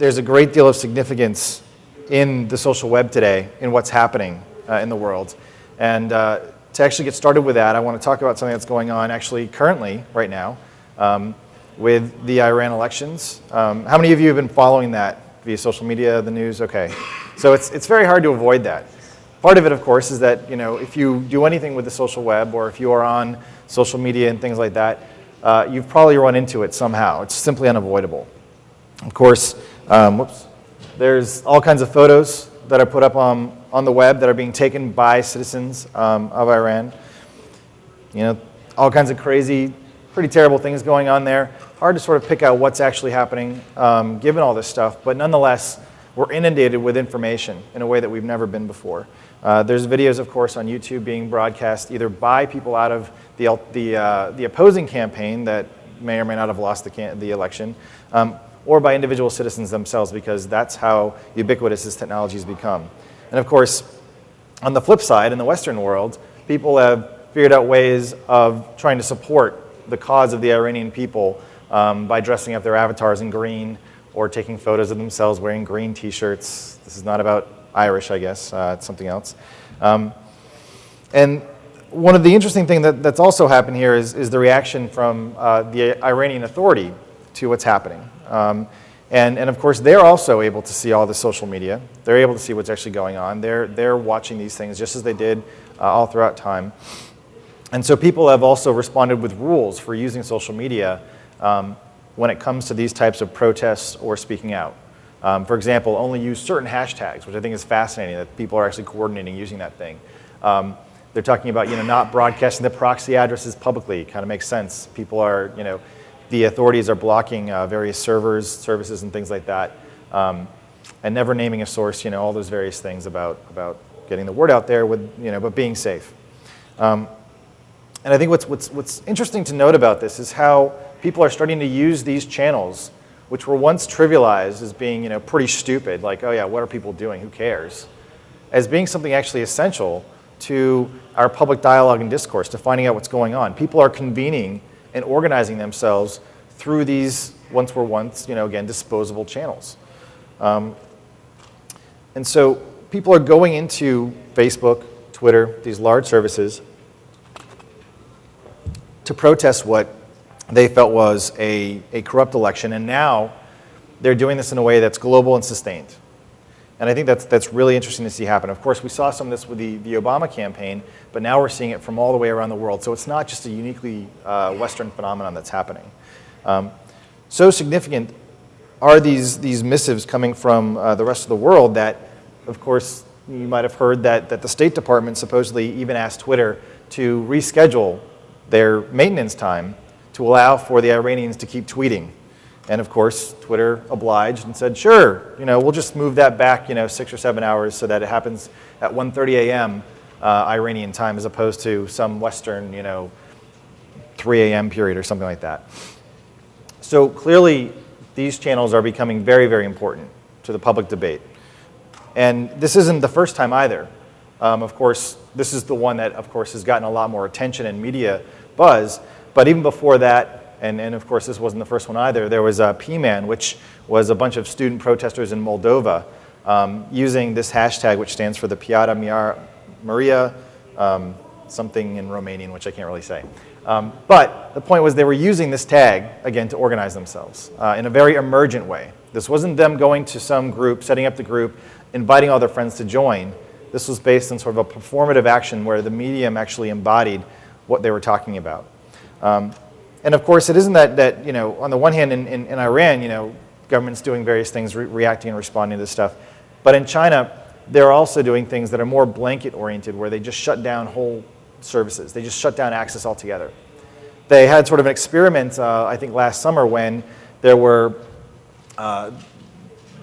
there's a great deal of significance in the social web today in what's happening uh, in the world. And uh, to actually get started with that, I want to talk about something that's going on actually currently, right now, um, with the Iran elections. Um, how many of you have been following that via social media, the news? Okay. So it's, it's very hard to avoid that. Part of it, of course, is that you know, if you do anything with the social web or if you are on social media and things like that, uh, you've probably run into it somehow. It's simply unavoidable. Of course, um, whoops, there's all kinds of photos that are put up on, on the web that are being taken by citizens um, of Iran. You know, all kinds of crazy, pretty terrible things going on there. Hard to sort of pick out what's actually happening um, given all this stuff, but nonetheless, we're inundated with information in a way that we've never been before. Uh, there's videos, of course, on YouTube being broadcast either by people out of the, the, uh, the opposing campaign that may or may not have lost the, the election, um, or by individual citizens themselves because that's how ubiquitous this technology has become. And of course, on the flip side, in the Western world, people have figured out ways of trying to support the cause of the Iranian people um, by dressing up their avatars in green or taking photos of themselves wearing green t-shirts. This is not about Irish, I guess. Uh, it's something else. Um, and one of the interesting things that, that's also happened here is, is the reaction from uh, the Iranian authority to what's happening. Um, and, and of course, they're also able to see all the social media. They're able to see what's actually going on. They're, they're watching these things just as they did uh, all throughout time. And so people have also responded with rules for using social media um, when it comes to these types of protests or speaking out. Um, for example, only use certain hashtags, which I think is fascinating that people are actually coordinating using that thing. Um, they're talking about you know, not broadcasting the proxy addresses publicly. Kind of makes sense. People are, you know, the authorities are blocking uh, various servers, services, and things like that. Um, and never naming a source, you know, all those various things about, about getting the word out there with, you know, but being safe. Um, and I think what's, what's, what's interesting to note about this is how people are starting to use these channels, which were once trivialized as being, you know, pretty stupid, like, oh yeah, what are people doing, who cares, as being something actually essential to our public dialogue and discourse, to finding out what's going on. People are convening and organizing themselves through these once were once, you know, again, disposable channels. Um, and so people are going into Facebook, Twitter, these large services to protest what they felt was a, a corrupt election. And now they're doing this in a way that's global and sustained. And I think that's, that's really interesting to see happen. Of course, we saw some of this with the, the Obama campaign, but now we're seeing it from all the way around the world. So it's not just a uniquely uh, Western phenomenon that's happening. Um, so significant are these, these missives coming from uh, the rest of the world that, of course, you might have heard that, that the State Department supposedly even asked Twitter to reschedule their maintenance time to allow for the Iranians to keep tweeting and of course, Twitter obliged and said, sure, you know, we'll just move that back, you know, six or seven hours so that it happens at 1.30 a.m. Uh, Iranian time as opposed to some Western, you know, 3 a.m. period or something like that. So clearly, these channels are becoming very, very important to the public debate. And this isn't the first time either. Um, of course, this is the one that, of course, has gotten a lot more attention and media buzz. But even before that, and, and of course this wasn't the first one either, there was a PMAN, which was a bunch of student protesters in Moldova um, using this hashtag, which stands for the Piata Maria, um, something in Romanian, which I can't really say. Um, but the point was they were using this tag, again, to organize themselves uh, in a very emergent way. This wasn't them going to some group, setting up the group, inviting all their friends to join. This was based on sort of a performative action where the medium actually embodied what they were talking about. Um, and of course, it isn't that, that you know, on the one hand, in, in, in Iran, you know, government's doing various things, re reacting and responding to this stuff. But in China, they're also doing things that are more blanket oriented, where they just shut down whole services. They just shut down access altogether. They had sort of an experiment, uh, I think, last summer when there were uh,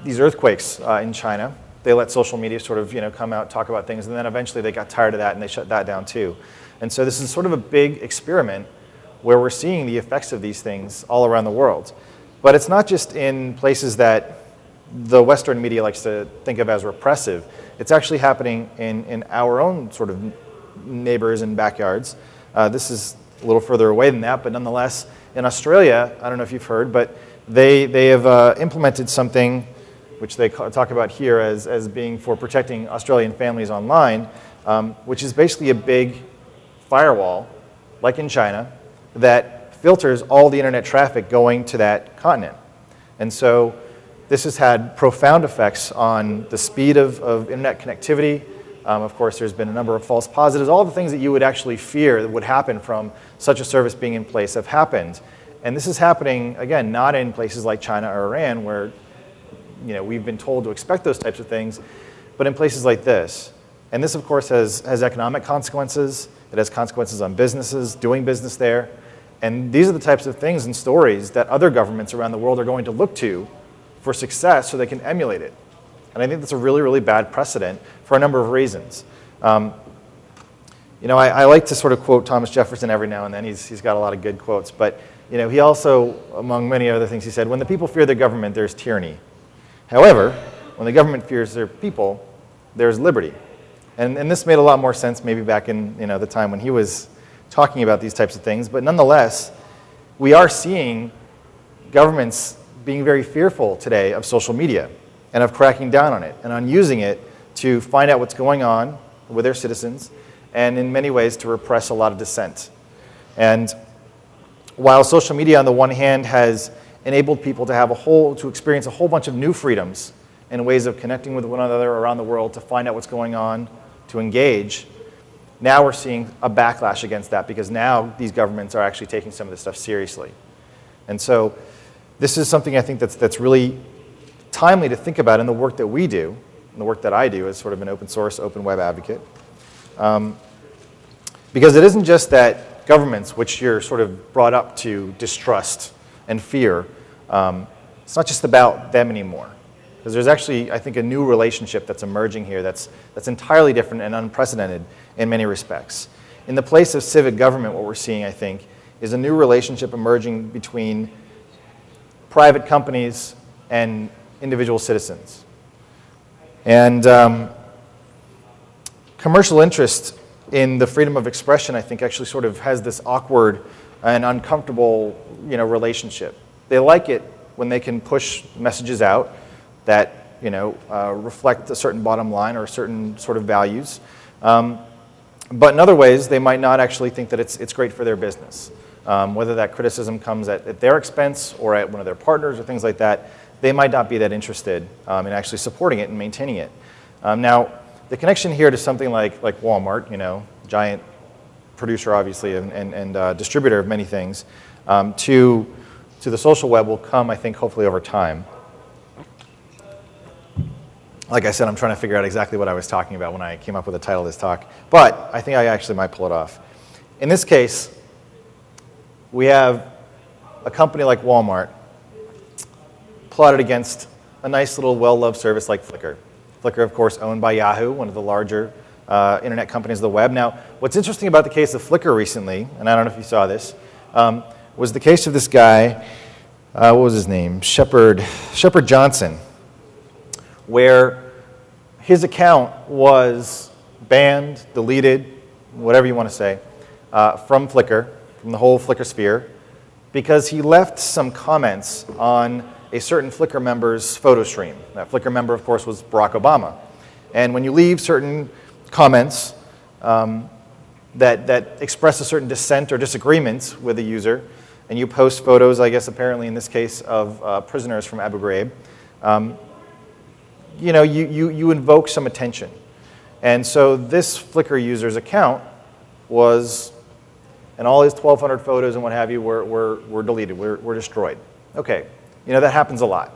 these earthquakes uh, in China. They let social media sort of, you know, come out, talk about things, and then eventually they got tired of that and they shut that down too. And so this is sort of a big experiment where we're seeing the effects of these things all around the world. But it's not just in places that the Western media likes to think of as repressive. It's actually happening in, in our own sort of neighbors and backyards. Uh, this is a little further away than that, but nonetheless, in Australia, I don't know if you've heard, but they, they have uh, implemented something which they talk about here as, as being for protecting Australian families online, um, which is basically a big firewall, like in China, that filters all the internet traffic going to that continent. And so this has had profound effects on the speed of, of internet connectivity. Um, of course, there's been a number of false positives. All the things that you would actually fear that would happen from such a service being in place have happened. And this is happening, again, not in places like China or Iran where you know, we've been told to expect those types of things, but in places like this. And this, of course, has, has economic consequences. It has consequences on businesses, doing business there. And these are the types of things and stories that other governments around the world are going to look to for success so they can emulate it. And I think that's a really, really bad precedent for a number of reasons. Um, you know, I, I, like to sort of quote Thomas Jefferson every now and then. He's, he's got a lot of good quotes. But, you know, he also, among many other things, he said, when the people fear their government, there's tyranny. However, when the government fears their people, there's liberty. And, and this made a lot more sense maybe back in you know, the time when he was talking about these types of things. But nonetheless, we are seeing governments being very fearful today of social media and of cracking down on it and on using it to find out what's going on with their citizens and in many ways to repress a lot of dissent. And while social media on the one hand has enabled people to have a whole, to experience a whole bunch of new freedoms and ways of connecting with one another around the world to find out what's going on, to engage. Now we're seeing a backlash against that because now these governments are actually taking some of this stuff seriously. And so this is something I think that's, that's really timely to think about in the work that we do, and the work that I do as sort of an open source, open web advocate. Um, because it isn't just that governments, which you're sort of brought up to distrust and fear, um, it's not just about them anymore. Because there's actually, I think, a new relationship that's emerging here that's, that's entirely different and unprecedented in many respects. In the place of civic government, what we're seeing, I think, is a new relationship emerging between private companies and individual citizens. And um, commercial interest in the freedom of expression, I think, actually sort of has this awkward and uncomfortable you know, relationship. They like it when they can push messages out that you know, uh, reflect a certain bottom line or certain sort of values. Um, but in other ways, they might not actually think that it's, it's great for their business. Um, whether that criticism comes at, at, their expense or at one of their partners or things like that, they might not be that interested um, in actually supporting it and maintaining it. Um, now, the connection here to something like, like Walmart, you know, giant producer obviously and, and, and uh, distributor of many things, um, to to the social web will come, I think, hopefully over time. Like I said, I'm trying to figure out exactly what I was talking about when I came up with the title of this talk. But I think I actually might pull it off. In this case, we have a company like Walmart plotted against a nice little well-loved service like Flickr. Flickr, of course, owned by Yahoo, one of the larger uh, internet companies of the web. Now, what's interesting about the case of Flickr recently, and I don't know if you saw this, um, was the case of this guy, uh, what was his name? Shepard, Shepard Johnson, where his account was banned, deleted, whatever you want to say, uh, from Flickr, from the whole Flickr sphere, because he left some comments on a certain Flickr member's photo stream. That Flickr member, of course, was Barack Obama. And when you leave certain comments um, that, that express a certain dissent or disagreement with a user, and you post photos, I guess apparently in this case, of uh, prisoners from Abu Ghraib, um, you know, you, you, you invoke some attention. And so this Flickr user's account was, and all his 1,200 photos and what have you were, were, were deleted, were, were destroyed. Okay, you know, that happens a lot.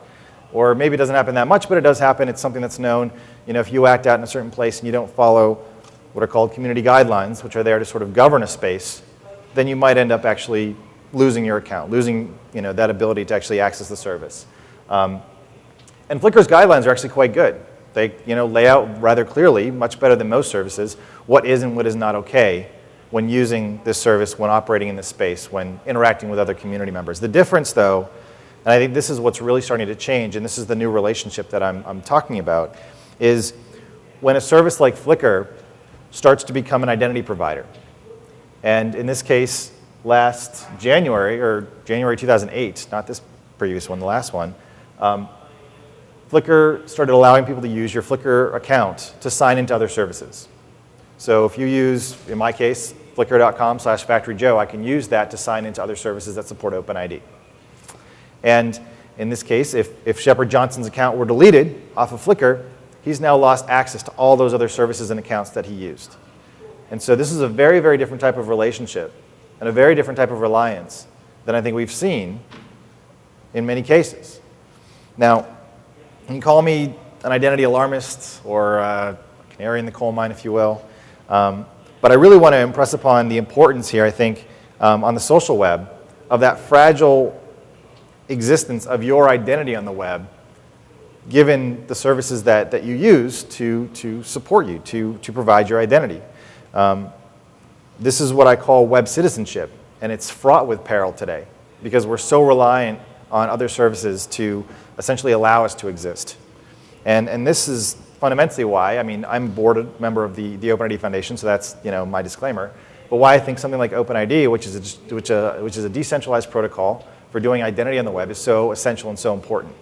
Or maybe it doesn't happen that much, but it does happen. It's something that's known. You know, if you act out in a certain place and you don't follow what are called community guidelines, which are there to sort of govern a space, then you might end up actually losing your account, losing you know, that ability to actually access the service. Um, and Flickr's guidelines are actually quite good. They you know, lay out rather clearly, much better than most services, what is and what is not okay when using this service, when operating in this space, when interacting with other community members. The difference though, and I think this is what's really starting to change, and this is the new relationship that I'm, I'm talking about, is when a service like Flickr starts to become an identity provider. And in this case, last January, or January 2008, not this previous one, the last one, um, Flickr started allowing people to use your Flickr account to sign into other services. So if you use, in my case, flickr.com slash factoryjoe, I can use that to sign into other services that support OpenID. And in this case, if, if Shepard Johnson's account were deleted off of Flickr, he's now lost access to all those other services and accounts that he used. And so this is a very, very different type of relationship and a very different type of reliance than I think we've seen in many cases. Now, you can call me an identity alarmist or a canary in the coal mine, if you will. Um, but I really want to impress upon the importance here, I think, um, on the social web of that fragile existence of your identity on the web given the services that, that you use to, to support you, to, to provide your identity. Um, this is what I call web citizenship, and it's fraught with peril today because we're so reliant on other services to essentially allow us to exist. And, and this is fundamentally why, I mean, I'm a board member of the, the OpenID Foundation, so that's you know, my disclaimer, but why I think something like OpenID, which is, a, which, a, which is a decentralized protocol for doing identity on the web, is so essential and so important.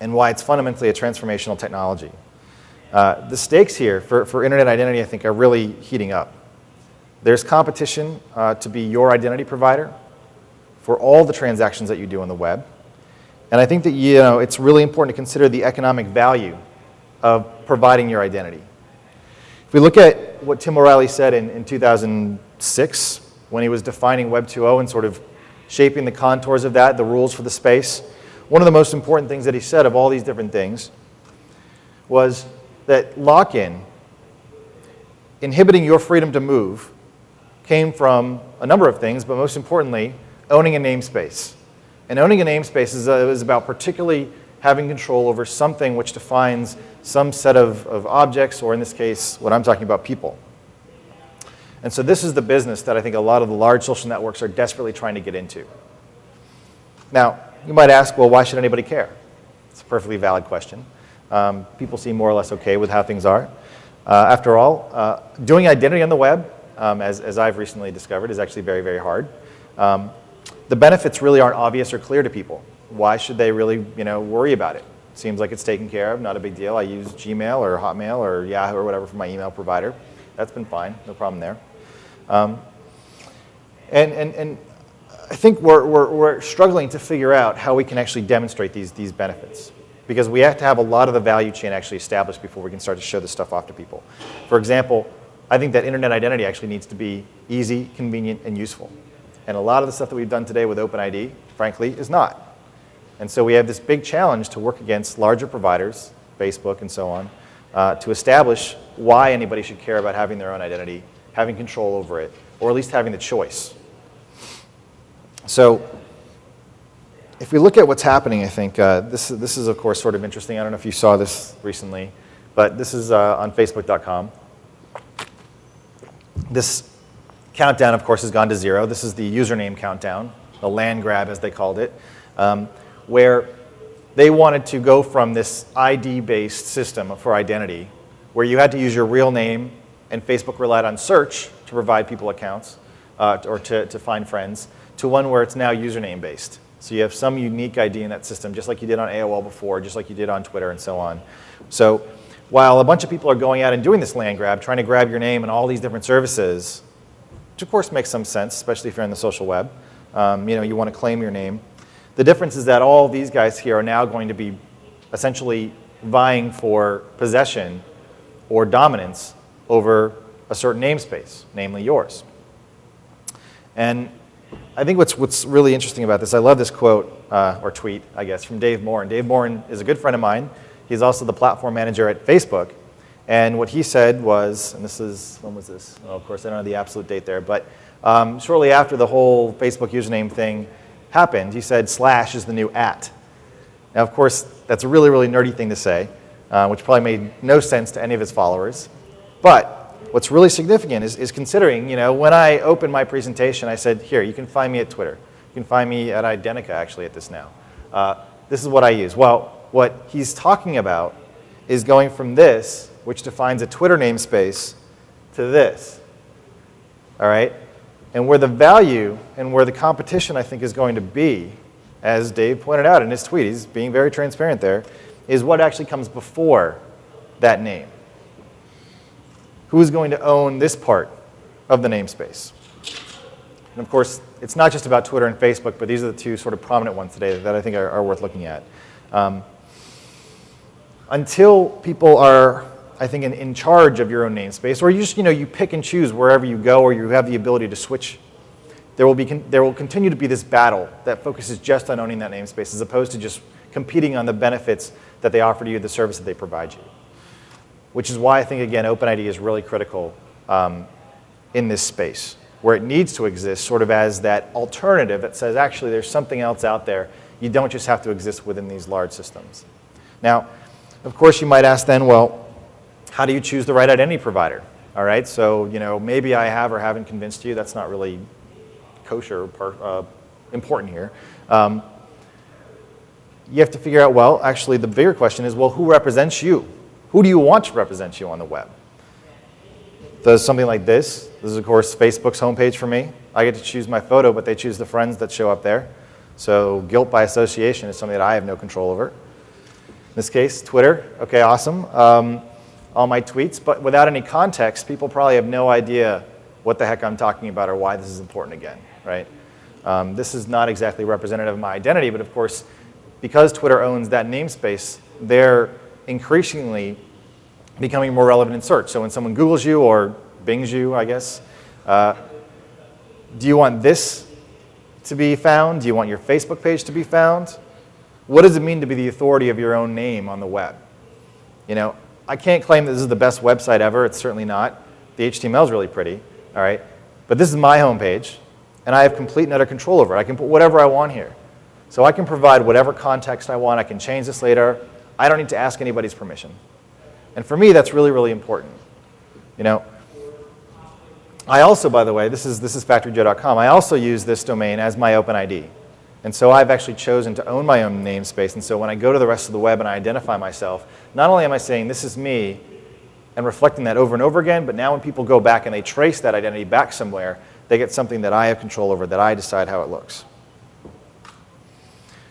And why it's fundamentally a transformational technology. Uh, the stakes here for, for internet identity, I think, are really heating up. There's competition uh, to be your identity provider for all the transactions that you do on the web. And I think that you know, it's really important to consider the economic value of providing your identity. If we look at what Tim O'Reilly said in, in 2006 when he was defining Web 2.0 and sort of shaping the contours of that, the rules for the space, one of the most important things that he said of all these different things was that lock-in, inhibiting your freedom to move, came from a number of things, but most importantly, owning a namespace. And owning a namespace is, uh, is about particularly having control over something which defines some set of, of objects, or in this case, what I'm talking about, people. And so this is the business that I think a lot of the large social networks are desperately trying to get into. Now, you might ask, well, why should anybody care? It's a perfectly valid question. Um, people seem more or less okay with how things are. Uh, after all, uh, doing identity on the web, um, as, as I've recently discovered, is actually very, very hard. Um, the benefits really aren't obvious or clear to people. Why should they really you know, worry about it? Seems like it's taken care of, not a big deal. I use Gmail or Hotmail or Yahoo or whatever for my email provider. That's been fine, no problem there. Um, and, and, and I think we're, we're, we're struggling to figure out how we can actually demonstrate these, these benefits because we have to have a lot of the value chain actually established before we can start to show this stuff off to people. For example, I think that internet identity actually needs to be easy, convenient, and useful. And a lot of the stuff that we've done today with OpenID, frankly, is not. And so we have this big challenge to work against larger providers, Facebook and so on, uh, to establish why anybody should care about having their own identity, having control over it, or at least having the choice. So if we look at what's happening, I think uh, this, this is, of course, sort of interesting. I don't know if you saw this recently, but this is uh, on Facebook.com. This Countdown, of course, has gone to zero. This is the username countdown, the land grab, as they called it, um, where they wanted to go from this ID-based system for identity, where you had to use your real name, and Facebook relied on search to provide people accounts uh, or to, to find friends, to one where it's now username-based. So you have some unique ID in that system, just like you did on AOL before, just like you did on Twitter and so on. So while a bunch of people are going out and doing this land grab, trying to grab your name and all these different services, which of course makes some sense, especially if you're on the social web. Um, you know, you want to claim your name. The difference is that all these guys here are now going to be essentially vying for possession or dominance over a certain namespace, namely yours. And I think what's, what's really interesting about this, I love this quote, uh, or tweet, I guess, from Dave Morin. Dave Morin is a good friend of mine. He's also the platform manager at Facebook. And what he said was, and this is, when was this? Well, of course, I don't know the absolute date there, but um, shortly after the whole Facebook username thing happened, he said slash is the new at. Now, of course, that's a really, really nerdy thing to say, uh, which probably made no sense to any of his followers. But what's really significant is, is considering, you know, when I opened my presentation, I said, here, you can find me at Twitter. You can find me at Identica, actually, at this now. Uh, this is what I use. Well, what he's talking about is going from this which defines a Twitter namespace, to this. All right? And where the value and where the competition, I think, is going to be, as Dave pointed out in his tweet, he's being very transparent there, is what actually comes before that name. Who is going to own this part of the namespace? And of course, it's not just about Twitter and Facebook, but these are the two sort of prominent ones today that I think are, are worth looking at. Um, until people are, I think, in, in charge of your own namespace, or you just, you know, you pick and choose wherever you go, or you have the ability to switch, there will, be, there will continue to be this battle that focuses just on owning that namespace, as opposed to just competing on the benefits that they offer to you, the service that they provide you. Which is why I think, again, OpenID is really critical um, in this space where it needs to exist sort of as that alternative that says actually there's something else out there. You don't just have to exist within these large systems. Now, of course, you might ask then, well, how do you choose the right identity provider? All right, so you know maybe I have or haven't convinced you. That's not really kosher or uh, important here. Um, you have to figure out, well, actually the bigger question is, well, who represents you? Who do you want to represent you on the web? Does something like this. This is, of course, Facebook's homepage for me. I get to choose my photo, but they choose the friends that show up there. So guilt by association is something that I have no control over. In this case, Twitter. OK, awesome. Um, all my tweets. But without any context, people probably have no idea what the heck I'm talking about or why this is important again, right? Um, this is not exactly representative of my identity, but of course, because Twitter owns that namespace, they're increasingly becoming more relevant in search. So when someone Googles you or Bings you, I guess, uh, do you want this to be found? Do you want your Facebook page to be found? What does it mean to be the authority of your own name on the web? You know, I can't claim that this is the best website ever. It's certainly not. The HTML is really pretty, all right? But this is my homepage, and I have complete and utter control over it. I can put whatever I want here. So I can provide whatever context I want. I can change this later. I don't need to ask anybody's permission. And for me, that's really, really important. You know, I also, by the way, this is, this is factoryjoe.com. I also use this domain as my OpenID. And so I've actually chosen to own my own namespace. And so when I go to the rest of the web and I identify myself, not only am I saying this is me and reflecting that over and over again, but now when people go back and they trace that identity back somewhere, they get something that I have control over, that I decide how it looks.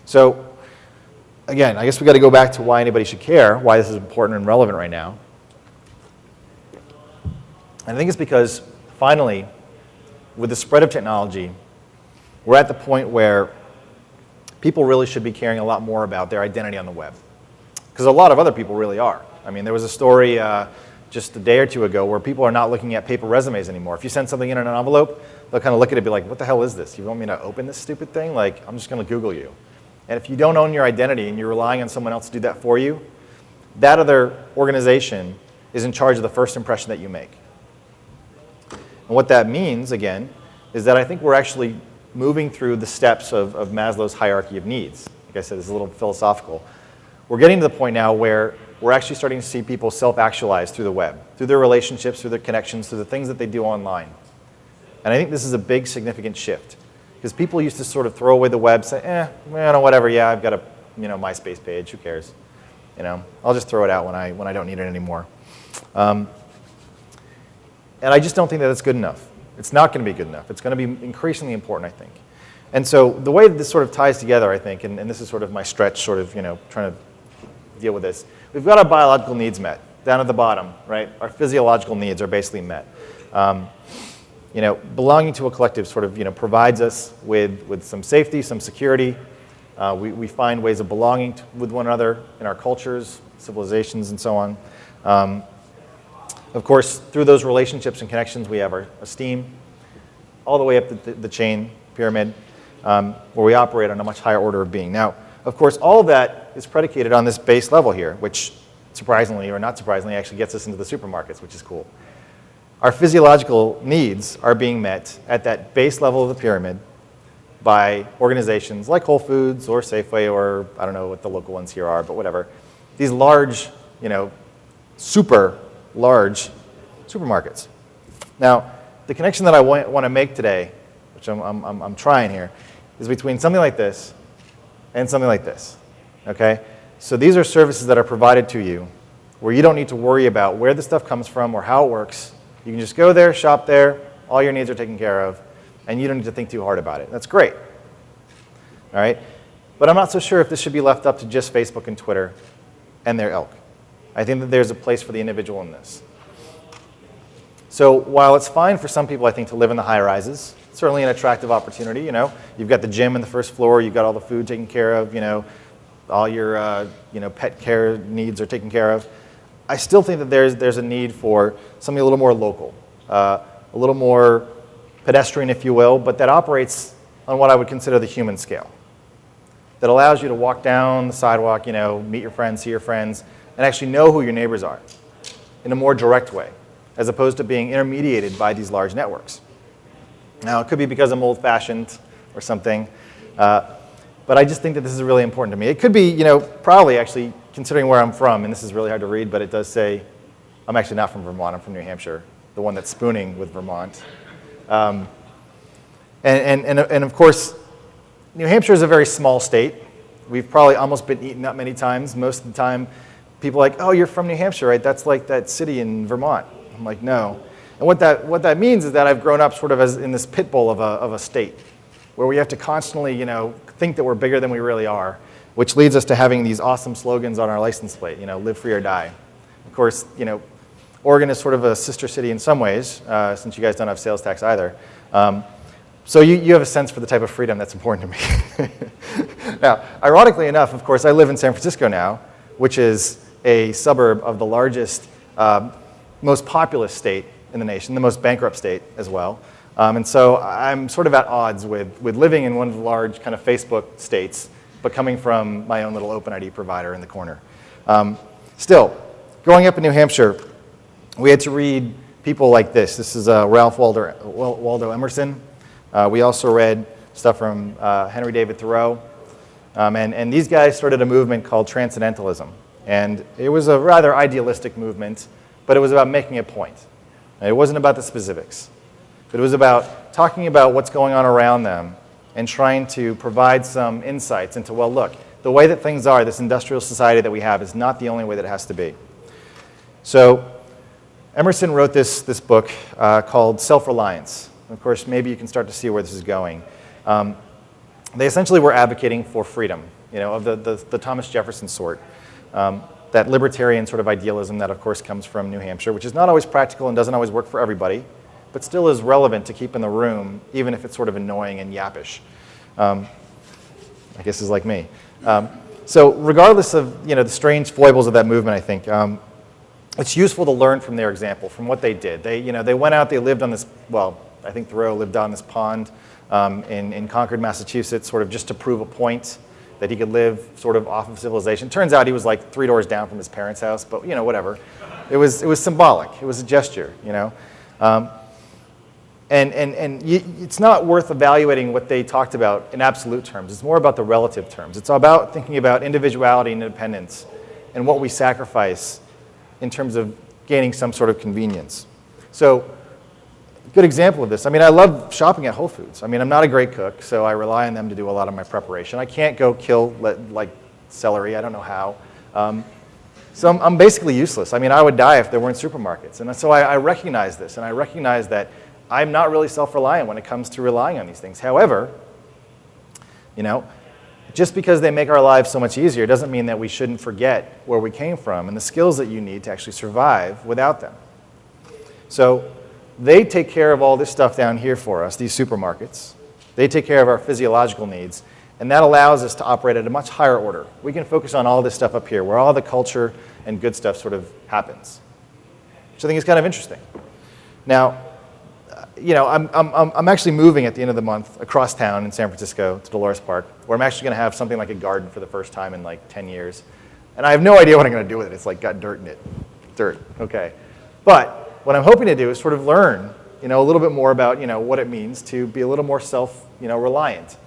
So again, I guess we've got to go back to why anybody should care, why this is important and relevant right now. And I think it's because, finally, with the spread of technology, we're at the point where people really should be caring a lot more about their identity on the web. Because a lot of other people really are. I mean, there was a story uh, just a day or two ago where people are not looking at paper resumes anymore. If you send something in an envelope, they'll kind of look at it and be like, what the hell is this? You want me to open this stupid thing? Like, I'm just going to Google you. And if you don't own your identity and you're relying on someone else to do that for you, that other organization is in charge of the first impression that you make. And what that means, again, is that I think we're actually moving through the steps of, of Maslow's hierarchy of needs. Like I said, it's a little philosophical. We're getting to the point now where we're actually starting to see people self-actualize through the web, through their relationships, through their connections, through the things that they do online. And I think this is a big, significant shift. Because people used to sort of throw away the web, say, eh, well, whatever, yeah, I've got a you know, MySpace page, who cares? You know, I'll just throw it out when I, when I don't need it anymore. Um, and I just don't think that it's good enough. It's not going to be good enough. It's going to be increasingly important, I think. And so the way that this sort of ties together, I think, and, and this is sort of my stretch, sort of, you know, trying to deal with this. We've got our biological needs met down at the bottom, right? Our physiological needs are basically met. Um, you know, belonging to a collective sort of, you know, provides us with, with some safety, some security. Uh, we, we find ways of belonging to, with one another in our cultures, civilizations, and so on. Um, of course, through those relationships and connections, we have our esteem, all the way up the, the chain pyramid, um, where we operate on a much higher order of being. Now, of course, all of that is predicated on this base level here, which surprisingly or not surprisingly actually gets us into the supermarkets, which is cool. Our physiological needs are being met at that base level of the pyramid by organizations like Whole Foods or Safeway or I don't know what the local ones here are, but whatever. These large, you know, super large supermarkets. Now, the connection that I want, to make today, which I'm, I'm, I'm trying here, is between something like this and something like this, okay? So these are services that are provided to you where you don't need to worry about where the stuff comes from or how it works. You can just go there, shop there, all your needs are taken care of, and you don't need to think too hard about it. That's great. All right? But I'm not so sure if this should be left up to just Facebook and Twitter and their ilk. I think that there's a place for the individual in this. So while it's fine for some people, I think, to live in the high rises, certainly an attractive opportunity, you know. You've got the gym in the first floor, you've got all the food taken care of, you know, all your uh, you know, pet care needs are taken care of. I still think that there's, there's a need for something a little more local, uh, a little more pedestrian, if you will, but that operates on what I would consider the human scale. That allows you to walk down the sidewalk, you know, meet your friends, see your friends, and actually know who your neighbors are in a more direct way, as opposed to being intermediated by these large networks. Now, it could be because I'm old-fashioned or something, uh, but I just think that this is really important to me. It could be, you know, probably actually, considering where I'm from, and this is really hard to read, but it does say, I'm actually not from Vermont, I'm from New Hampshire, the one that's spooning with Vermont. Um, and, and, and, and of course, New Hampshire is a very small state. We've probably almost been eaten up many times. Most of the time, people like, oh, you're from New Hampshire, right? That's like that city in Vermont. I'm like, no. And what that, what that means is that I've grown up sort of as in this pit bull of a, of a state where we have to constantly, you know, think that we're bigger than we really are, which leads us to having these awesome slogans on our license plate, you know, live free or die. Of course, you know, Oregon is sort of a sister city in some ways, uh, since you guys don't have sales tax either. Um, so you, you have a sense for the type of freedom that's important to me. now, ironically enough, of course, I live in San Francisco now, which is a suburb of the largest, uh, most populous state in the nation, the most bankrupt state as well. Um, and so I'm sort of at odds with, with living in one of the large kind of Facebook states, but coming from my own little OpenID provider in the corner. Um, still, growing up in New Hampshire, we had to read people like this. This is uh, Ralph Waldo, Waldo Emerson. Uh, we also read stuff from uh, Henry David Thoreau. Um, and, and these guys started a movement called Transcendentalism. And it was a rather idealistic movement, but it was about making a point. it wasn't about the specifics. But it was about talking about what's going on around them and trying to provide some insights into, well, look, the way that things are, this industrial society that we have, is not the only way that it has to be. So Emerson wrote this, this book uh, called Self-Reliance. Of course, maybe you can start to see where this is going. Um, they essentially were advocating for freedom, you know, of the, the, the Thomas Jefferson sort. Um, that libertarian sort of idealism that, of course, comes from New Hampshire, which is not always practical and doesn't always work for everybody but still is relevant to keep in the room, even if it's sort of annoying and yappish. Um, I guess is like me. Um, so regardless of you know, the strange foibles of that movement, I think, um, it's useful to learn from their example, from what they did. They, you know, they went out, they lived on this, well, I think Thoreau lived on this pond um, in, in Concord, Massachusetts, sort of just to prove a point that he could live sort of off of civilization. Turns out he was like three doors down from his parents' house, but you know, whatever. It was, it was symbolic. It was a gesture, you know. Um, and, and, and it's not worth evaluating what they talked about in absolute terms. It's more about the relative terms. It's about thinking about individuality and independence and what we sacrifice in terms of gaining some sort of convenience. So good example of this. I mean, I love shopping at Whole Foods. I mean, I'm not a great cook, so I rely on them to do a lot of my preparation. I can't go kill like celery. I don't know how. Um, so I'm, I'm, basically useless. I mean, I would die if there weren't supermarkets. And so I, I recognize this, and I recognize that I'm not really self-reliant when it comes to relying on these things. However, you know, just because they make our lives so much easier doesn't mean that we shouldn't forget where we came from and the skills that you need to actually survive without them. So they take care of all this stuff down here for us, these supermarkets. They take care of our physiological needs, and that allows us to operate at a much higher order. We can focus on all this stuff up here, where all the culture and good stuff sort of happens, which I think is kind of interesting. Now, uh, you know, I'm, I'm, I'm actually moving at the end of the month across town in San Francisco to Dolores Park, where I'm actually going to have something like a garden for the first time in like 10 years. And I have no idea what I'm going to do with it. It's like got dirt in it. Dirt, okay. But what I'm hoping to do is sort of learn, you know, a little bit more about, you know, what it means to be a little more self, you know, reliant.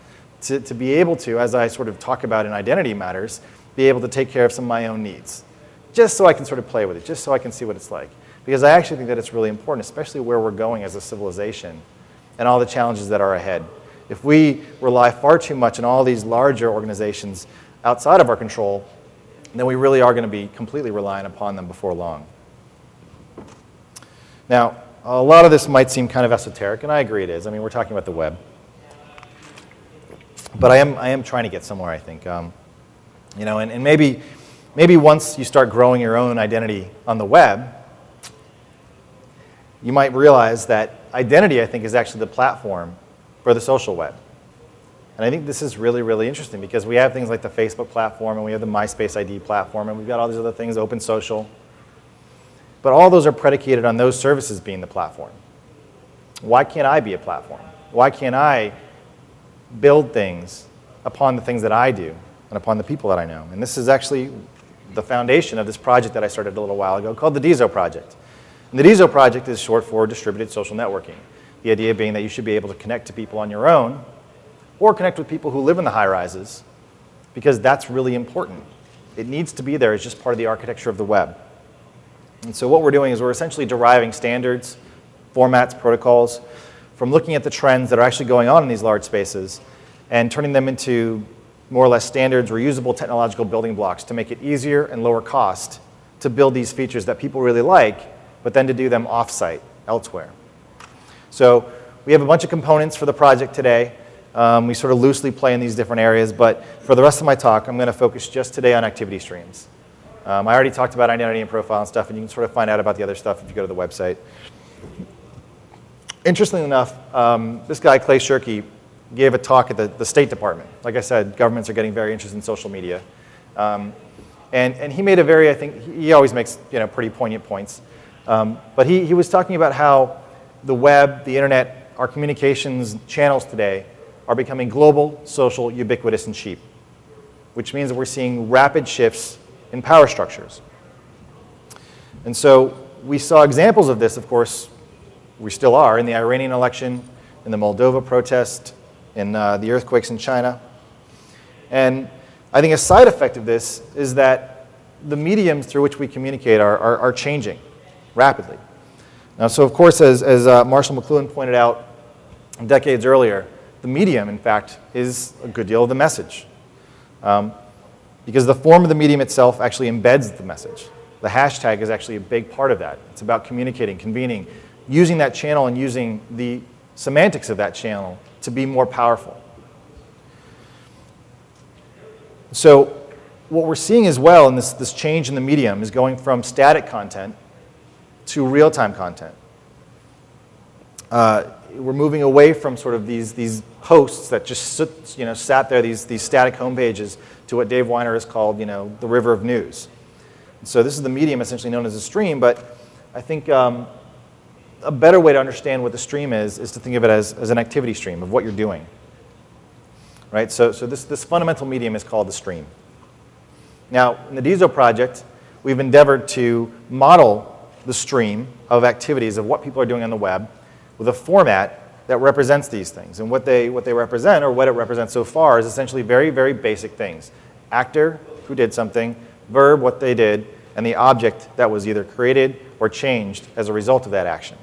To, to be able to, as I sort of talk about in identity matters, be able to take care of some of my own needs. Just so I can sort of play with it, just so I can see what it's like because I actually think that it's really important, especially where we're going as a civilization and all the challenges that are ahead. If we rely far too much on all these larger organizations outside of our control, then we really are going to be completely reliant upon them before long. Now, a lot of this might seem kind of esoteric, and I agree it is. I mean, we're talking about the web. but I am, I am trying to get somewhere, I think. Um, you know, and, and maybe, maybe once you start growing your own identity on the web, you might realize that identity, I think, is actually the platform for the social web. And I think this is really, really interesting because we have things like the Facebook platform and we have the MySpace ID platform and we've got all these other things, open social. But all those are predicated on those services being the platform. Why can't I be a platform? Why can't I build things upon the things that I do and upon the people that I know? And this is actually the foundation of this project that I started a little while ago called the DISO Project. And the DISO Project is short for Distributed Social Networking. The idea being that you should be able to connect to people on your own or connect with people who live in the high rises because that's really important. It needs to be there as just part of the architecture of the web. And so what we're doing is we're essentially deriving standards, formats, protocols from looking at the trends that are actually going on in these large spaces and turning them into more or less standards, reusable technological building blocks to make it easier and lower cost to build these features that people really like, but then to do them offsite elsewhere. So we have a bunch of components for the project today. Um, we sort of loosely play in these different areas, but for the rest of my talk, I'm going to focus just today on activity streams. Um, I already talked about identity and profile and stuff, and you can sort of find out about the other stuff if you go to the website. Interestingly enough, um, this guy, Clay Shirky, gave a talk at the, the State Department. Like I said, governments are getting very interested in social media. Um, and, and he made a very, I think, he always makes you know, pretty poignant points. Um, but he, he was talking about how the web, the internet, our communications channels today are becoming global, social, ubiquitous, and cheap, which means that we're seeing rapid shifts in power structures. And so we saw examples of this, of course, we still are, in the Iranian election, in the Moldova protest, in uh, the earthquakes in China. And I think a side effect of this is that the mediums through which we communicate are, are, are changing rapidly. Now, so of course, as, as uh, Marshall McLuhan pointed out decades earlier, the medium, in fact, is a good deal of the message. Um, because the form of the medium itself actually embeds the message. The hashtag is actually a big part of that. It's about communicating, convening, using that channel and using the semantics of that channel to be more powerful. So what we're seeing as well in this, this change in the medium is going from static content to real-time content. Uh, we're moving away from sort of these, these posts that just sit, you know, sat there, these, these static homepages, to what Dave Winer has called you know, the river of news. so this is the medium essentially known as a stream, but I think um, a better way to understand what the stream is is to think of it as, as an activity stream of what you're doing. Right? So, so this, this fundamental medium is called the stream. Now, in the DISO project, we've endeavored to model the stream of activities of what people are doing on the web with a format that represents these things. And what they, what they represent, or what it represents so far, is essentially very, very basic things. Actor, who did something, verb, what they did, and the object that was either created or changed as a result of that action.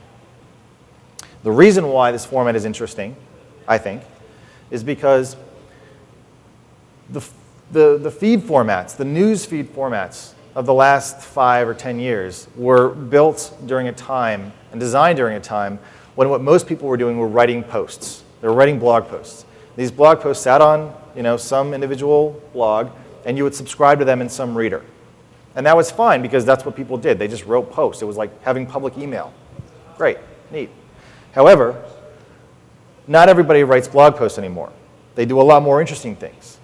The reason why this format is interesting, I think, is because the, the, the feed formats, the news feed formats of the last five or 10 years were built during a time and designed during a time when what most people were doing were writing posts. They were writing blog posts. These blog posts sat on you know, some individual blog, and you would subscribe to them in some reader. And that was fine because that's what people did. They just wrote posts. It was like having public email. Great, neat. However, not everybody writes blog posts anymore. They do a lot more interesting things.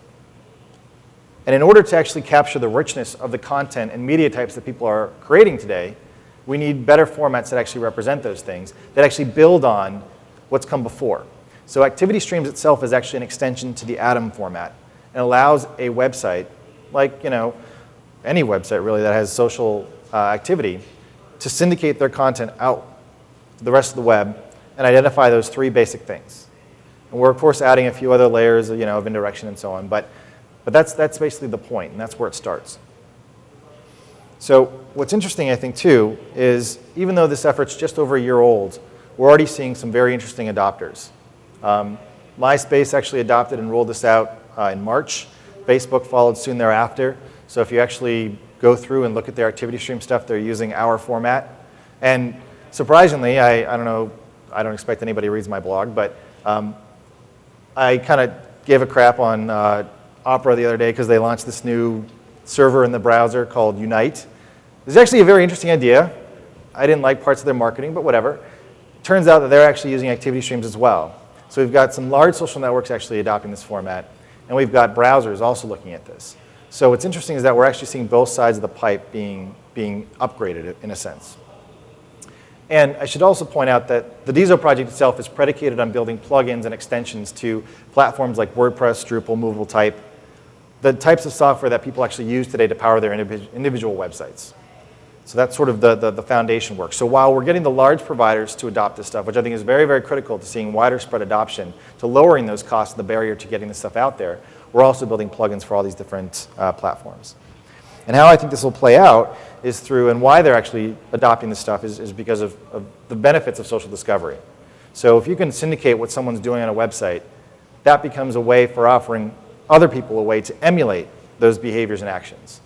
And in order to actually capture the richness of the content and media types that people are creating today, we need better formats that actually represent those things, that actually build on what's come before. So activity streams itself is actually an extension to the Atom format and allows a website, like you know, any website really that has social uh, activity, to syndicate their content out to the rest of the web and identify those three basic things. And we're of course adding a few other layers you know, of indirection and so on, but, but that's, that's basically the point, and that's where it starts. So what's interesting, I think, too, is even though this effort's just over a year old, we're already seeing some very interesting adopters. Um, MySpace actually adopted and rolled this out uh, in March. Facebook followed soon thereafter. So if you actually go through and look at their activity stream stuff, they're using our format. And surprisingly, I, I don't know, I don't expect anybody reads my blog, but um, I kind of gave a crap on uh, Opera the other day because they launched this new server in the browser called Unite. It's actually a very interesting idea. I didn't like parts of their marketing, but whatever. Turns out that they're actually using activity streams as well. So we've got some large social networks actually adopting this format, and we've got browsers also looking at this. So what's interesting is that we're actually seeing both sides of the pipe being, being upgraded in a sense. And I should also point out that the DiSo project itself is predicated on building plugins and extensions to platforms like WordPress, Drupal, Movable Type, the types of software that people actually use today to power their individual websites. So that's sort of the, the, the, foundation work. So while we're getting the large providers to adopt this stuff, which I think is very, very critical to seeing wider spread adoption, to lowering those costs and the barrier to getting this stuff out there, we're also building plugins for all these different uh, platforms. And how I think this will play out is through, and why they're actually adopting this stuff is, is because of, of the benefits of social discovery. So if you can syndicate what someone's doing on a website, that becomes a way for offering other people a way to emulate those behaviors and actions.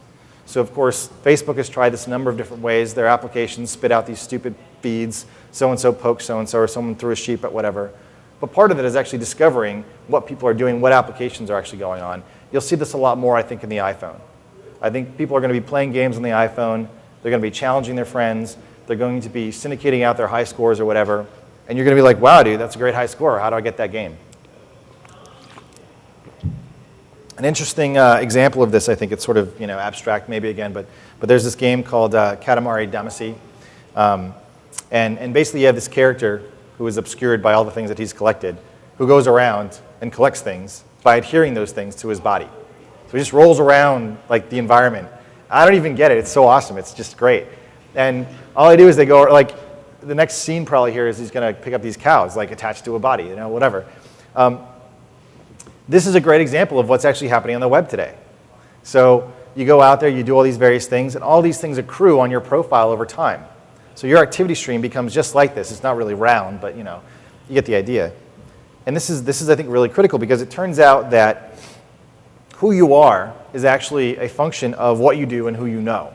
So of course, Facebook has tried this a number of different ways. Their applications spit out these stupid feeds, so-and-so poked so-and-so, or someone threw a sheep at whatever. But part of it is actually discovering what people are doing, what applications are actually going on. You'll see this a lot more, I think, in the iPhone. I think people are going to be playing games on the iPhone. They're going to be challenging their friends. They're going to be syndicating out their high scores or whatever. And you're going to be like, wow, dude, that's a great high score. How do I get that game? An interesting uh, example of this, I think it's sort of you know, abstract maybe again, but, but there's this game called uh, Katamari Damacy. Um, and, and basically you have this character who is obscured by all the things that he's collected, who goes around and collects things by adhering those things to his body. So he just rolls around like the environment. I don't even get it. It's so awesome. It's just great. And all I do is they go, like, the next scene probably here is he's going to pick up these cows, like attached to a body, you know, whatever. Um, this is a great example of what's actually happening on the web today. So you go out there, you do all these various things, and all these things accrue on your profile over time. So your activity stream becomes just like this. It's not really round, but you know, you get the idea. And this is, this is, I think, really critical because it turns out that who you are is actually a function of what you do and who you know.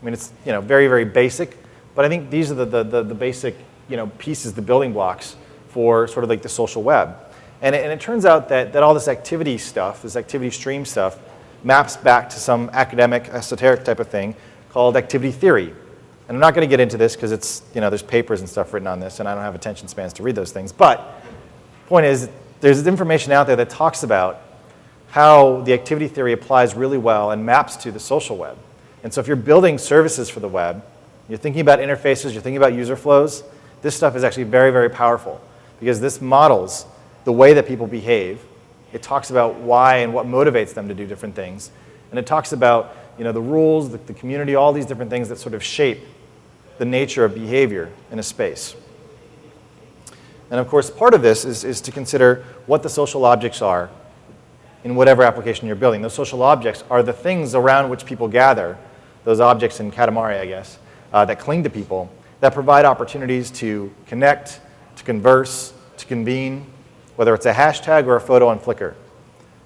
I mean, it's you know, very, very basic, but I think these are the, the, the, the basic you know, pieces, the building blocks for sort of like the social web. And it, and it turns out that, that all this activity stuff, this activity stream stuff, maps back to some academic, esoteric type of thing called activity theory. And I'm not going to get into this because it's, you know, there's papers and stuff written on this, and I don't have attention spans to read those things. But point is, there's information out there that talks about how the activity theory applies really well and maps to the social web. And so if you're building services for the web, you're thinking about interfaces, you're thinking about user flows, this stuff is actually very, very powerful because this models the way that people behave. It talks about why and what motivates them to do different things. And it talks about you know, the rules, the, the community, all these different things that sort of shape the nature of behavior in a space. And of course, part of this is, is to consider what the social objects are in whatever application you're building. Those social objects are the things around which people gather, those objects in Katamari, I guess, uh, that cling to people, that provide opportunities to connect, to converse, to convene, whether it's a hashtag or a photo on Flickr.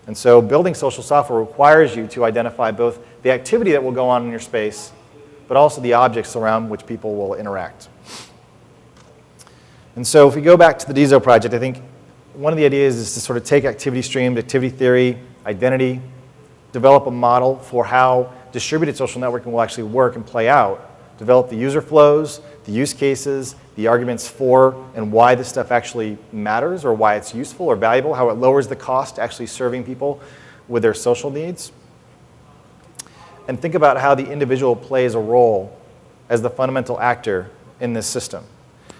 And so building social software requires you to identify both the activity that will go on in your space, but also the objects around which people will interact. And so if we go back to the DiSo project, I think one of the ideas is to sort of take activity streams, activity theory, identity, develop a model for how distributed social networking will actually work and play out, develop the user flows, the use cases, the arguments for and why this stuff actually matters or why it's useful or valuable, how it lowers the cost actually serving people with their social needs. And think about how the individual plays a role as the fundamental actor in this system.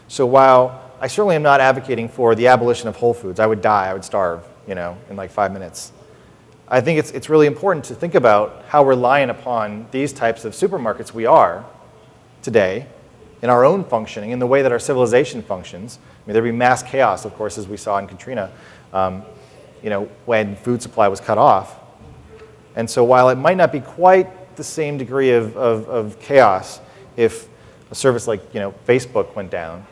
So while I certainly am not advocating for the abolition of Whole Foods, I would die, I would starve, you know, in like five minutes. I think it's, it's really important to think about how reliant upon these types of supermarkets we are today in our own functioning, in the way that our civilization functions. I mean, there'd be mass chaos, of course, as we saw in Katrina, um, you know, when food supply was cut off. And so while it might not be quite the same degree of, of, of chaos if a service like you know, Facebook went down,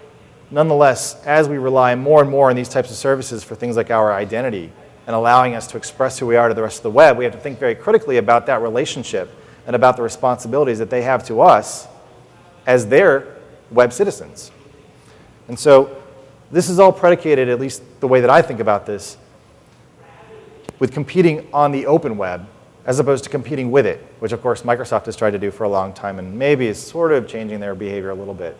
nonetheless, as we rely more and more on these types of services for things like our identity and allowing us to express who we are to the rest of the web, we have to think very critically about that relationship and about the responsibilities that they have to us as their web citizens. And so this is all predicated, at least the way that I think about this, with competing on the open web as opposed to competing with it, which of course Microsoft has tried to do for a long time and maybe is sort of changing their behavior a little bit.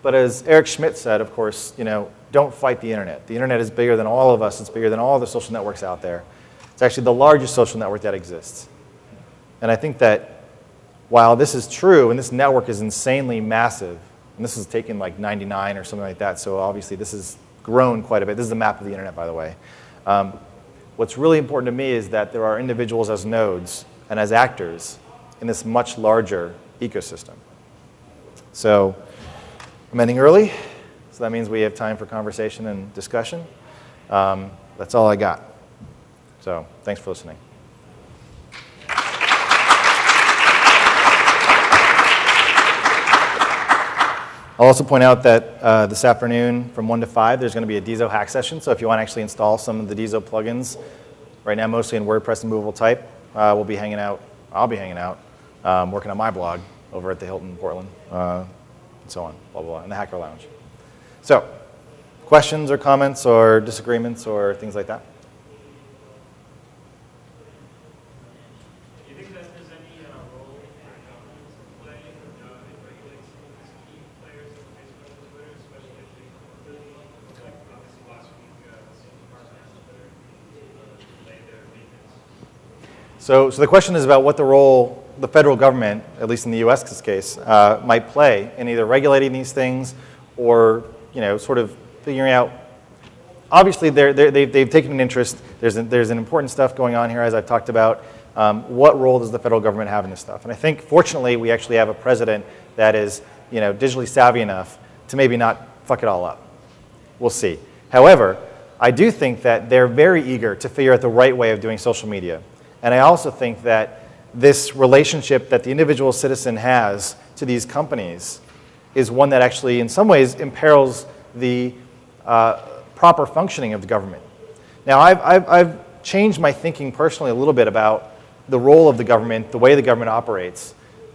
But as Eric Schmidt said, of course, you know, don't fight the internet. The internet is bigger than all of us. It's bigger than all the social networks out there. It's actually the largest social network that exists. And I think that while this is true, and this network is insanely massive, and this is taken like 99 or something like that, so obviously this has grown quite a bit. This is the map of the internet, by the way. Um, what's really important to me is that there are individuals as nodes and as actors in this much larger ecosystem. So I'm ending early, so that means we have time for conversation and discussion. Um, that's all I got. So thanks for listening. I'll also point out that uh, this afternoon from 1 to 5, there's going to be a DiSo hack session. So if you want to actually install some of the DiSo plugins, right now mostly in WordPress and movable type, uh, we'll be hanging out, I'll be hanging out, um, working on my blog over at the Hilton Portland. Uh, and so on, blah, blah, blah, in the Hacker Lounge. So, questions or comments or disagreements or things like that? So, so the question is about what the role the federal government, at least in the US case, uh, might play in either regulating these things or you know, sort of figuring out, obviously they're, they're, they've, they've taken an interest, there's, an, there's an important stuff going on here as I've talked about, um, what role does the federal government have in this stuff? And I think fortunately we actually have a president that is you know, digitally savvy enough to maybe not fuck it all up. We'll see. However, I do think that they're very eager to figure out the right way of doing social media. And I also think that this relationship that the individual citizen has to these companies is one that actually, in some ways, imperils the uh, proper functioning of the government. Now, I've, I've, I've changed my thinking personally a little bit about the role of the government, the way the government operates,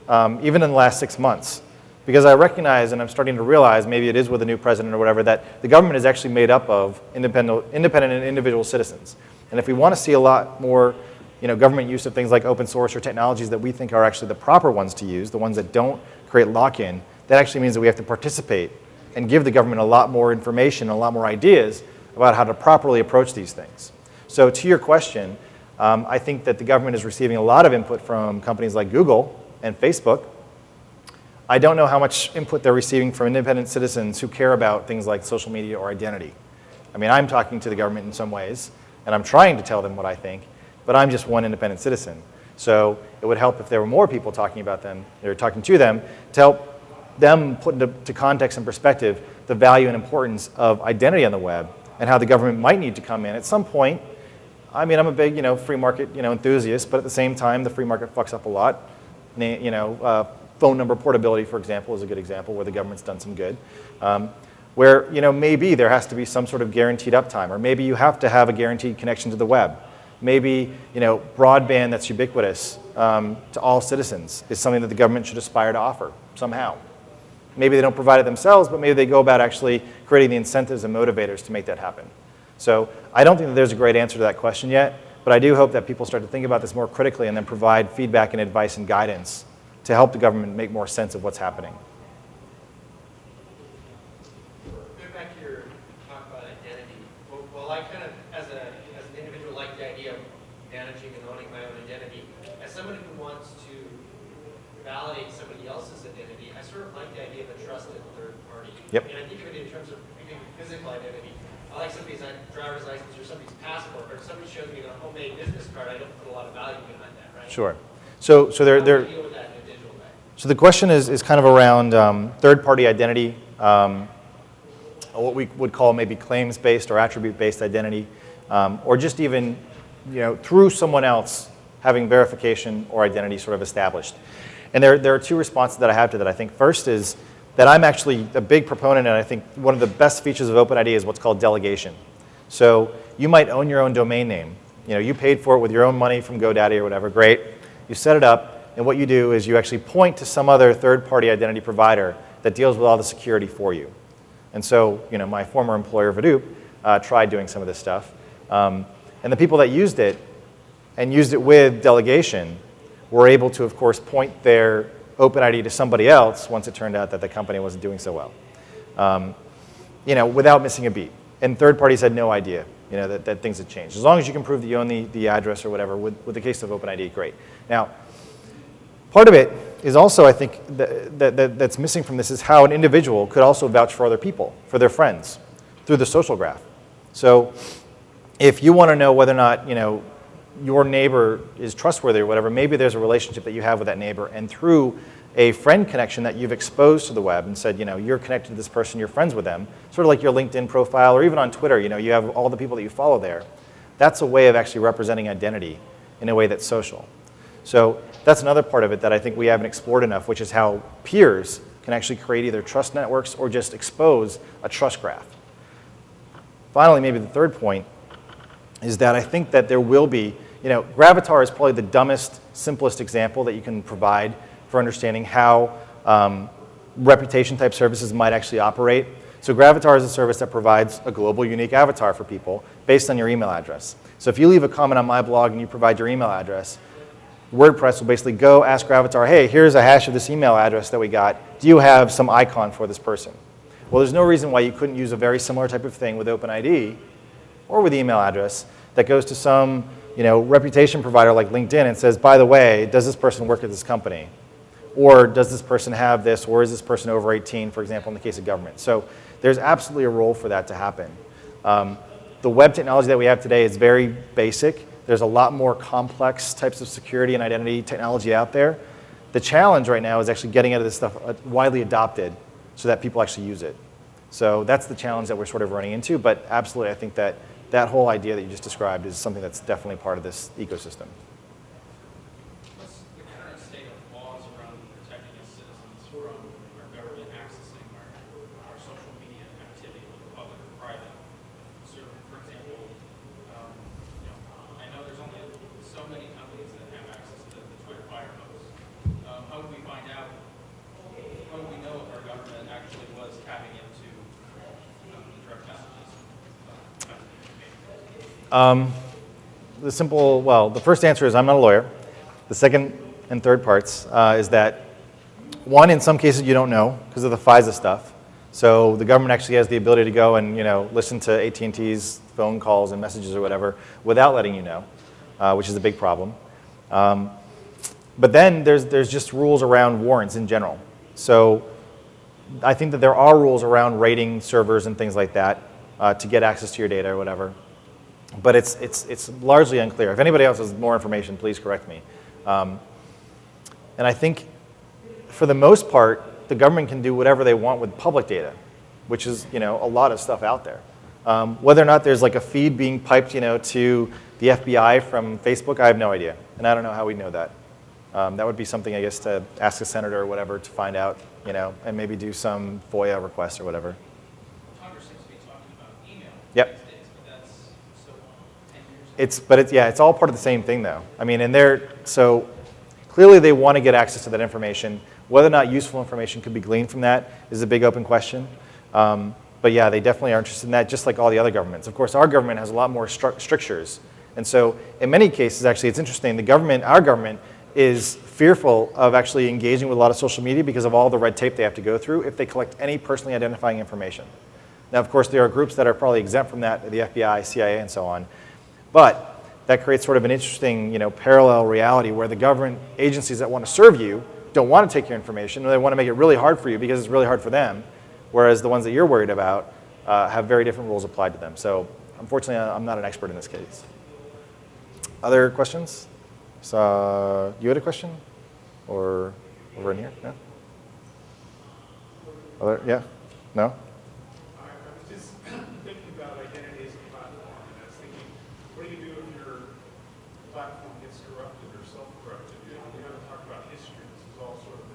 um, even in the last six months. Because I recognize, and I'm starting to realize, maybe it is with a new president or whatever, that the government is actually made up of independent, independent and individual citizens. And if we want to see a lot more you know, government use of things like open source or technologies that we think are actually the proper ones to use, the ones that don't create lock-in, that actually means that we have to participate and give the government a lot more information, a lot more ideas about how to properly approach these things. So to your question, um, I think that the government is receiving a lot of input from companies like Google and Facebook. I don't know how much input they're receiving from independent citizens who care about things like social media or identity. I mean, I'm talking to the government in some ways, and I'm trying to tell them what I think, but I'm just one independent citizen. So it would help if there were more people talking about them, or talking to them, to help them put into context and perspective the value and importance of identity on the web and how the government might need to come in at some point. I mean, I'm a big, you know, free market, you know, enthusiast, but at the same time, the free market fucks up a lot. You know, uh, phone number portability, for example, is a good example where the government's done some good. Um, where, you know, maybe there has to be some sort of guaranteed uptime, or maybe you have to have a guaranteed connection to the web maybe you know, broadband that's ubiquitous um, to all citizens is something that the government should aspire to offer somehow. Maybe they don't provide it themselves, but maybe they go about actually creating the incentives and motivators to make that happen. So I don't think that there's a great answer to that question yet, but I do hope that people start to think about this more critically and then provide feedback and advice and guidance to help the government make more sense of what's happening. Yep. And I think of it in terms of physical identity. I like somebody's driver's license or somebody's passport, or if somebody shows me a homemade business card, I don't put a lot of value behind that, right? Sure. So, so they're, they're, so the question is, is kind of around um, third-party identity, um, what we would call maybe claims-based or attribute-based identity, um, or just even, you know, through someone else having verification or identity sort of established. And there, there are two responses that I have to that. I think first is that I'm actually a big proponent, and I think one of the best features of OpenID is what's called delegation. So you might own your own domain name. You know, you paid for it with your own money from GoDaddy or whatever, great. You set it up, and what you do is you actually point to some other third-party identity provider that deals with all the security for you. And so, you know, my former employer, Vidoop, uh, tried doing some of this stuff. Um, And the people that used it and used it with delegation were able to, of course, point their OpenID to somebody else once it turned out that the company wasn't doing so well, um, you know, without missing a beat. And third parties had no idea, you know, that, that things had changed. As long as you can prove that you own the, the address or whatever, with, with the case of OpenID, great. Now, part of it is also, I think, that, that, that, that's missing from this is how an individual could also vouch for other people, for their friends, through the social graph. So if you want to know whether or not, you know, your neighbor is trustworthy or whatever, maybe there's a relationship that you have with that neighbor, and through a friend connection that you've exposed to the web and said, you know, you're connected to this person, you're friends with them, sort of like your LinkedIn profile or even on Twitter, you know, you have all the people that you follow there. That's a way of actually representing identity in a way that's social. So that's another part of it that I think we haven't explored enough, which is how peers can actually create either trust networks or just expose a trust graph. Finally, maybe the third point is that I think that there will be, you know, Gravatar is probably the dumbest, simplest example that you can provide for understanding how um, reputation type services might actually operate. So Gravatar is a service that provides a global unique avatar for people based on your email address. So if you leave a comment on my blog and you provide your email address, WordPress will basically go ask Gravatar, hey, here's a hash of this email address that we got. Do you have some icon for this person? Well, there's no reason why you couldn't use a very similar type of thing with OpenID or with email address that goes to some you know, reputation provider like LinkedIn and says, by the way, does this person work at this company? Or does this person have this, or is this person over 18, for example, in the case of government? So there's absolutely a role for that to happen. Um, the web technology that we have today is very basic. There's a lot more complex types of security and identity technology out there. The challenge right now is actually getting out of this stuff uh, widely adopted so that people actually use it. So that's the challenge that we're sort of running into, but absolutely I think that that whole idea that you just described is something that's definitely part of this ecosystem. What's the current state of laws around protecting its citizens from our government accessing our, our social media activity, whether public or private? So, for example, um, you know, I know there's only so many companies that have access to the Twitter Firehose. Um, how do we find out, how do we know if our government actually was tapping into um, the direct messages? Um, the simple, well, the first answer is I'm not a lawyer. The second and third parts uh, is that one, in some cases you don't know because of the FISA stuff. So the government actually has the ability to go and you know listen to AT&T's phone calls and messages or whatever without letting you know, uh, which is a big problem. Um, but then there's, there's just rules around warrants in general. So I think that there are rules around rating servers and things like that uh, to get access to your data or whatever but it's, it's, it's largely unclear. If anybody else has more information, please correct me. Um, and I think for the most part, the government can do whatever they want with public data, which is you know, a lot of stuff out there. Um, whether or not there's like a feed being piped you know, to the FBI from Facebook, I have no idea. And I don't know how we know that. Um, that would be something, I guess, to ask a senator or whatever to find out, you know, and maybe do some FOIA request or whatever. Congress seems to be talking about email. Yep. these days, but that's so long, 10 years ago. It's, but it's, yeah, it's all part of the same thing though. I mean, and they're, so clearly they want to get access to that information. Whether or not useful information could be gleaned from that is a big open question. Um, but yeah, they definitely are interested in that, just like all the other governments. Of course, our government has a lot more strictures. And so in many cases, actually, it's interesting, the government, our government, is fearful of actually engaging with a lot of social media because of all the red tape they have to go through if they collect any personally identifying information. Now, of course, there are groups that are probably exempt from that, the FBI, CIA, and so on. But that creates sort of an interesting you know, parallel reality where the government agencies that want to serve you don't want to take your information, or they want to make it really hard for you because it's really hard for them, whereas the ones that you're worried about uh, have very different rules applied to them. So unfortunately, I'm not an expert in this case. Other questions? So, you had a question? Or over in here? No? Other, yeah? No? I I was just thinking about identity as a platform, and I was thinking, what do you do if your platform gets corrupted or self-corrupted? You know, we haven't talked about history, this is all sort of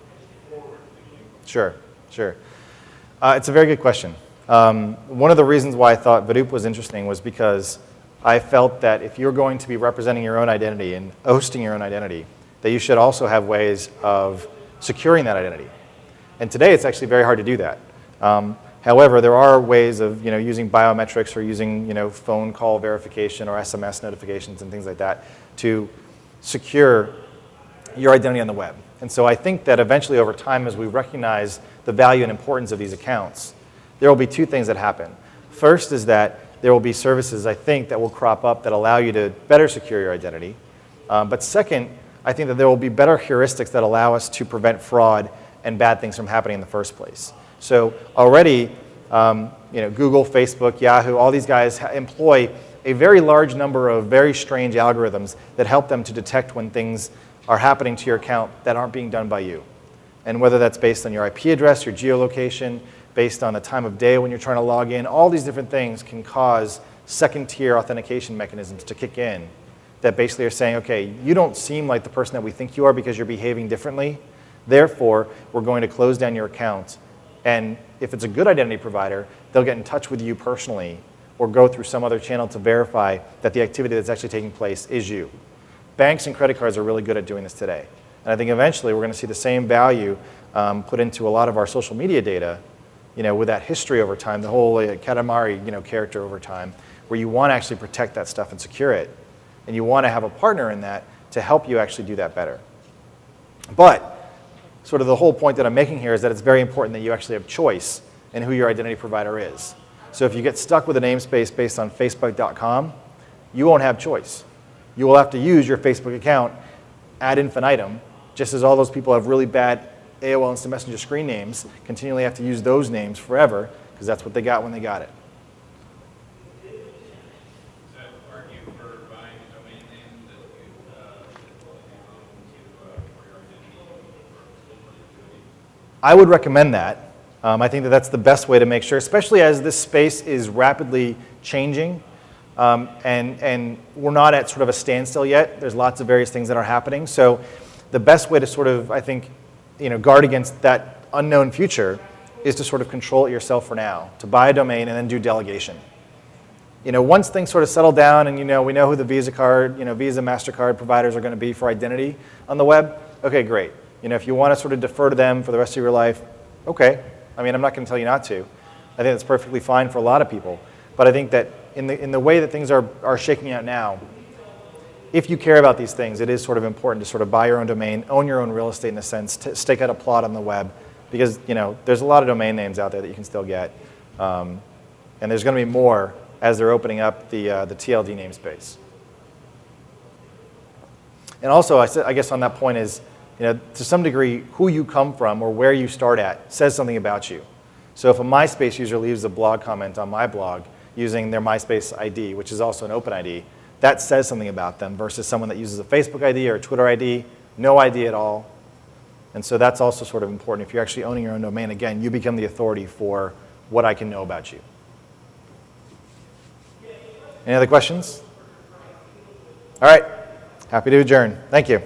forward thinking. Sure, sure. Uh, it's a very good question. Um, one of the reasons why I thought Vidoop was interesting was because I felt that if you're going to be representing your own identity and hosting your own identity, that you should also have ways of securing that identity. And today it's actually very hard to do that. Um, However, there are ways of you know, using biometrics or using you know, phone call verification or SMS notifications and things like that to secure your identity on the web. And so I think that eventually over time, as we recognize the value and importance of these accounts, there will be two things that happen. First is that there will be services, I think, that will crop up that allow you to better secure your identity. Um, but second, I think that there will be better heuristics that allow us to prevent fraud and bad things from happening in the first place. So already, um, you know, Google, Facebook, Yahoo, all these guys employ a very large number of very strange algorithms that help them to detect when things are happening to your account that aren't being done by you. And whether that's based on your IP address, your geolocation, based on the time of day when you're trying to log in, all these different things can cause second tier authentication mechanisms to kick in that basically are saying, okay, you don't seem like the person that we think you are because you're behaving differently. Therefore, we're going to close down your account. And if it's a good identity provider, they'll get in touch with you personally or go through some other channel to verify that the activity that's actually taking place is you. Banks and credit cards are really good at doing this today. And I think eventually we're going to see the same value um, put into a lot of our social media data, you know, with that history over time, the whole uh, Katamari, you know, character over time, where you want to actually protect that stuff and secure it. And you want to have a partner in that to help you actually do that better. But sort of the whole point that I'm making here is that it's very important that you actually have choice in who your identity provider is. So if you get stuck with a namespace based on facebook.com, you won't have choice. You will have to use your Facebook account ad infinitum, just as all those people have really bad AOL Instant Messenger screen names, continually have to use those names forever, because that's what they got when they got it. Does that argue for buying a domain name that you, uh, that you own to, uh, for your identity or activity? I would recommend that. Um, I think that that's the best way to make sure, especially as this space is rapidly changing. Um, and, and we're not at sort of a standstill yet. There's lots of various things that are happening. So the best way to sort of, I think, you know, guard against that unknown future is to sort of control it yourself for now, to buy a domain and then do delegation. You know, once things sort of settle down and you know, we know who the Visa card, you know, Visa, MasterCard providers are going to be for identity on the web, okay, great. You know, if you want to sort of defer to them for the rest of your life, okay. I mean, I'm not going to tell you not to. I think that's perfectly fine for a lot of people. But I think that in the, in the way that things are, are shaking out now, if you care about these things, it is sort of important to sort of buy your own domain, own your own real estate in a sense, to stake out a plot on the web, because you know there's a lot of domain names out there that you can still get, um, and there's going to be more as they're opening up the uh, the TLD namespace. And also, I, I guess on that point is, you know, to some degree, who you come from or where you start at says something about you. So if a MySpace user leaves a blog comment on my blog, using their MySpace ID, which is also an open ID, that says something about them versus someone that uses a Facebook ID or a Twitter ID, no ID at all. And so that's also sort of important. If you're actually owning your own domain, again, you become the authority for what I can know about you. Any other questions? All right, happy to adjourn. Thank you.